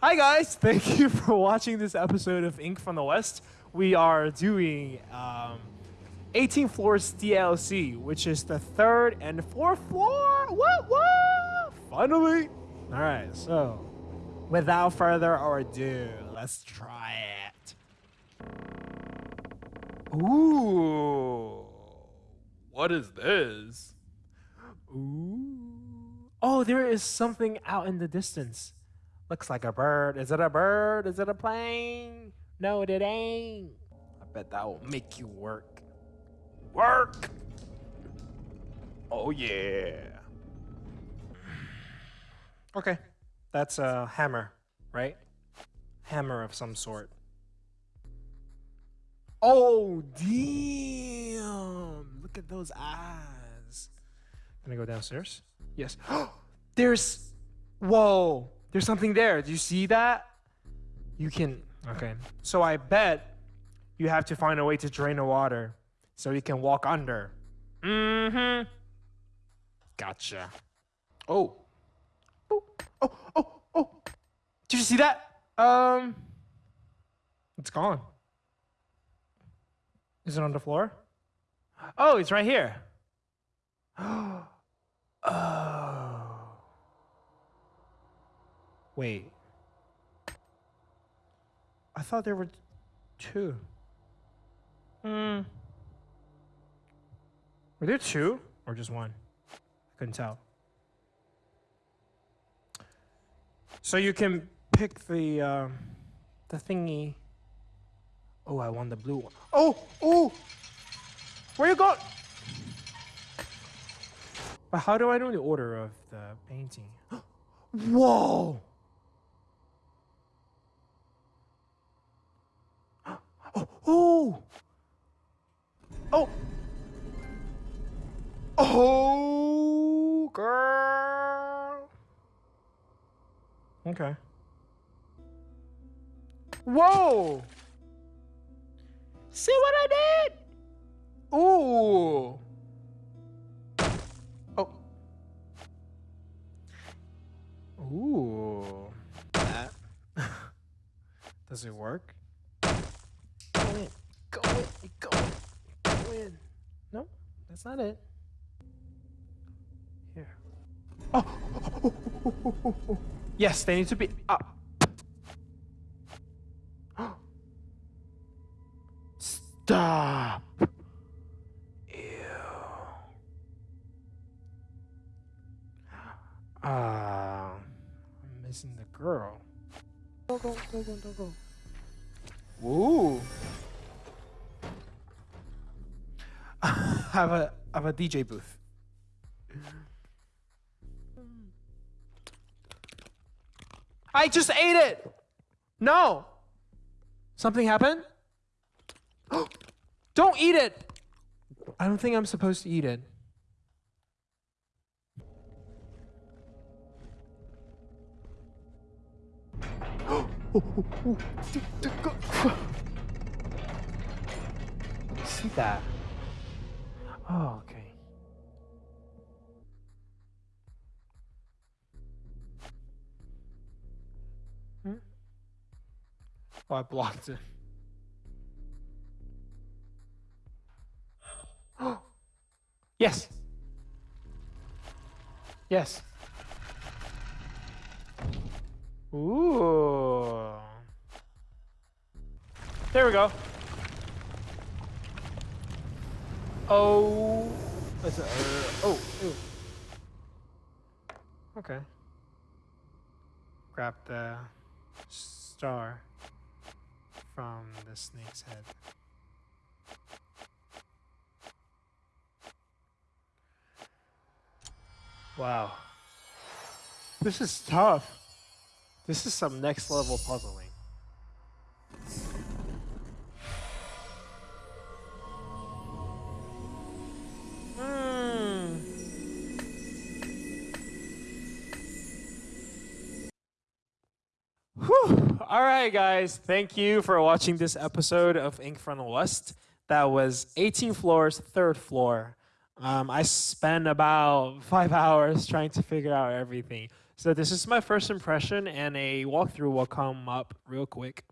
Hi guys, thank you for watching this episode of Ink from the West. We are doing um, 18 floors DLC, which is the third and fourth floor. What? What? Finally. All right. So, without further ado, let's try it. Ooh. What is this? Ooh. Oh, there is something out in the distance. Looks like a bird. Is it a bird? Is it a plane? No, it ain't. I bet that will make you work. Work! Oh, yeah. Okay. That's a hammer, right? Hammer of some sort. Oh, damn. Look at those eyes. Can I go downstairs? Yes. There's, whoa, there's something there. Do you see that? You can, okay. So I bet you have to find a way to drain the water so you can walk under. Mm-hmm. Gotcha. Oh. Oh, oh, oh, oh. Did you see that? Um, it's gone. Is it on the floor? Oh, it's right here. Wait. I thought there were two. Hmm. Were there two or just one? I couldn't tell. So you can pick the uh, the thingy. Oh, I want the blue one. Oh, oh! Where you going? But how do I know the order of the painting? Whoa! Oh! Oh, girl. Okay. Whoa! See what I did? Ooh. Oh. Ooh. That. Does it work? Go in. Go in. Go in. Go in. No, that's not it. Here. Oh. Yes, they need to be up. Stop. Ew. Ah, I'm missing the girl. Go, go, go, go, go, go. Ooh. Have a have a DJ booth. I just ate it. No. Something happened? don't eat it. I don't think I'm supposed to eat it. See that? Oh, okay. Hmm? Oh, I blocked it. yes. Yes. Ooh. There we go. Oh. That's a, uh, oh. Ew. Okay. Grab the star from the snake's head. Wow. This is tough. This is some next level puzzling. All right, guys. Thank you for watching this episode of Ink from the West. That was 18 floors, third floor. Um, I spent about five hours trying to figure out everything. So this is my first impression and a walkthrough will come up real quick.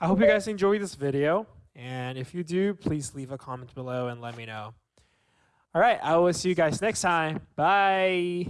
I hope you guys enjoyed this video. And if you do, please leave a comment below and let me know. All right, I will see you guys next time. Bye.